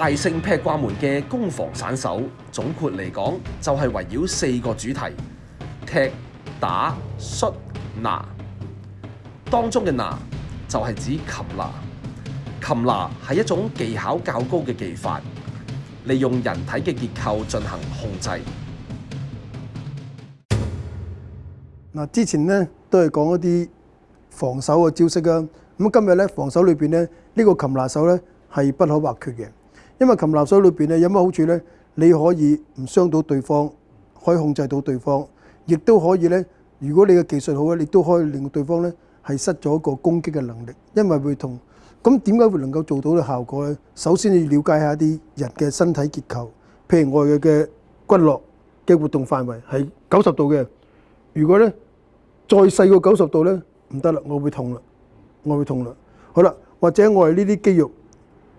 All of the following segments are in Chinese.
大胜劈挂门嘅攻防散手，总括嚟讲就系围绕四个主题：踢、打、摔、拿。当中嘅拿就系指擒拿，擒拿系一种技巧较高嘅技法，利用人体嘅结构进行控制。嗱，之前咧都系讲一啲防守嘅招式啊，咁今日咧防守里边咧呢个擒拿手咧系不可或缺嘅。因為擒拿手裏邊咧有乜好處咧？你可以唔傷到對方，可以控制到對方，亦都可以咧。如果你嘅技術好咧，你都可以令對方咧係失咗一個攻擊嘅能力，因為會痛。咁點解會能夠做到呢效果咧？首先你要了解下啲人嘅身體結構，譬如我哋嘅骨絡嘅活動範圍係九十度嘅。如果咧再細過九十度咧唔得啦，我會痛啦，我會痛啦。好啦，或者我係呢啲肌肉。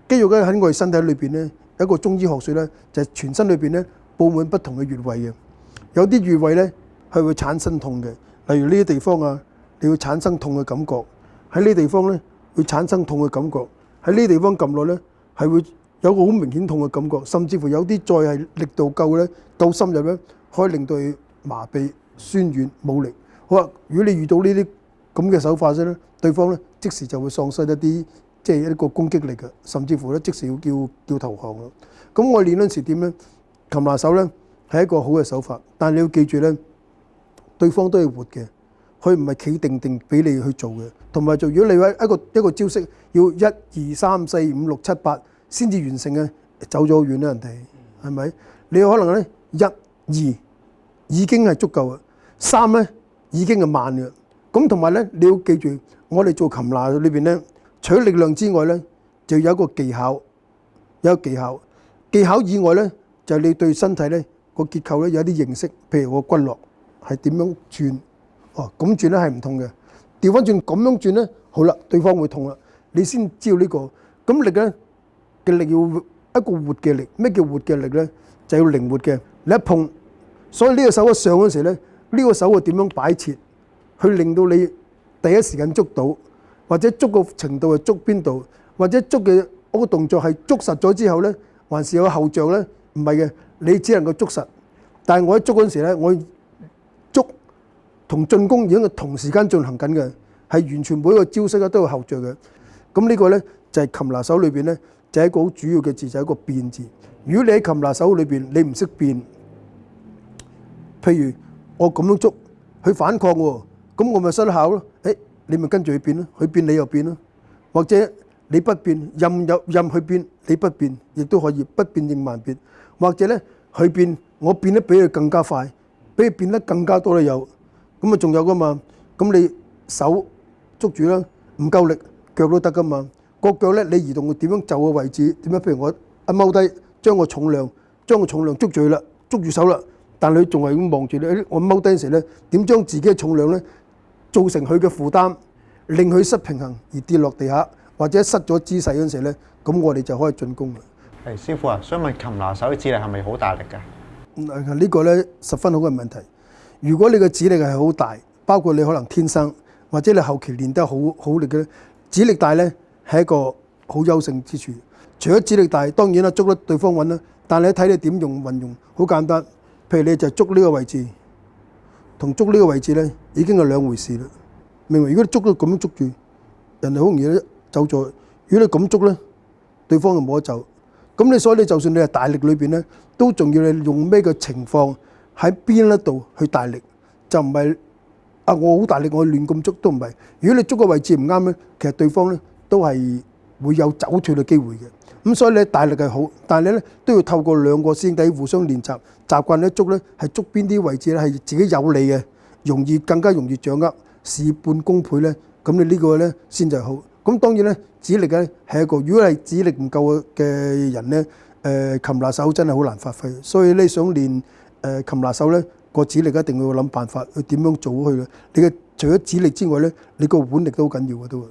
肌肉咧喺我哋身體裏邊咧，有一個中醫學說咧，就係全身裏邊咧布滿不同嘅穴位嘅。有啲穴位咧係會產生痛嘅，例如呢啲地方啊，你會產生痛嘅感覺喺呢地方咧，會產生痛嘅感覺喺呢地方撳落咧，係會有個好明顯痛嘅感覺，甚至乎有啲再係力度夠咧，到深入咧，可以令到佢麻痹、酸軟、冇力。好啊，如果你遇到呢啲咁嘅手法咧，對方咧即時就會喪失一啲。即係一個攻擊力嘅，甚至乎咧，即使要叫叫投降咯。咁我練嗰陣時點咧，擒拿手咧係一個好嘅手法，但你要記住咧，對方都係活嘅，佢唔係企定定俾你去做嘅。同埋做，如果你話一個一個招式要一二三四五六七八先至完成嘅，走咗好遠啦，人哋係咪？你可能咧一二已經係足夠嘅，三咧已經係慢嘅。咁同埋咧，你要記住，我哋做擒拿裏邊咧。咗力量之外咧，就有一個技巧，有一技巧。技巧以外咧，就你對身體咧個結構咧有啲認識。譬如個骨絡係點樣轉，哦咁轉咧係唔痛嘅。調翻轉咁樣轉咧，好啦，對方會痛啦。你先知道呢個咁力咧嘅力要一個活嘅力。咩叫活嘅力咧？就要靈活嘅。你一碰，所以呢個手一上嗰時咧，呢個手會點樣擺設，去令到你第一時間捉到。或者捉個程度係捉邊度，或者捉嘅嗰個動作係捉實咗之後咧，還是有後像咧？唔係嘅，你只能夠捉實。但係我喺捉嗰陣時咧，我捉同進攻已經係同時間進行緊嘅，係完全每個招式咧都有後像嘅。咁呢個咧就係擒拿手裏邊咧，就係一個好主要嘅字，就係一個變字。如果你喺擒拿手裏邊你唔識變，譬如我咁樣捉佢反抗喎，咁我咪失效咯。誒。你咪跟住佢變咯，佢變你又變咯，或者你不變，任有任佢變，你不變亦都可以不變應萬變。或者咧佢變，我變得比佢更加快，比佢變得更加多啦又，咁啊仲有噶嘛？咁你手捉住啦，唔夠力腳都得噶嘛？個腳咧你移動點樣就個位置？點樣？譬如我一踎低，將個重量將個重量捉住啦，捉住手啦，但係佢仲係咁望住你。我踎低時咧，點將自己嘅重量咧？造成佢嘅負擔，令佢失平衡而跌落地下，或者失咗姿勢嗰陣時咧，咁我哋就可以進攻啦。係，師傅啊，想問擒拿手嘅指力係咪好大力㗎？呢個咧十分好嘅問題。如果你嘅指力係好大，包括你可能天生或者你後期練得好好力嘅，指力大咧係一個好優勝之處。除咗指力大，當然啦，捉得對方穩啦。但係睇你點用運用，好簡單。譬如你就捉呢個位置。同捉呢個位置咧，已經係兩回事啦。明明？如果你捉到咁樣捉住，人哋好容易咧走咗。如果你咁捉咧，對方就冇得走。咁你所以你就算你係大力裏邊咧，都仲要你用咩嘅情況喺邊一度去大力，就唔係啊！我好大力，我亂咁捉都唔係。如果你捉個位置唔啱咧，其實對方咧都係。會有走脱嘅機會嘅，咁所以咧大力係好，但係咧都要透過兩個師弟互相練習，習慣咧捉咧係捉邊啲位置咧係自己有利嘅，容易更加容易掌握，事半功倍咧，咁你呢個咧先就好。咁當然咧指力咧係一個，如果係指力唔夠嘅人咧，誒擒拿手真係好難發揮。所以你想練誒擒拿手咧，個指力一定要諗辦法，去點樣做去咧？你嘅除咗指力之外咧，你個腕力都好緊要嘅都。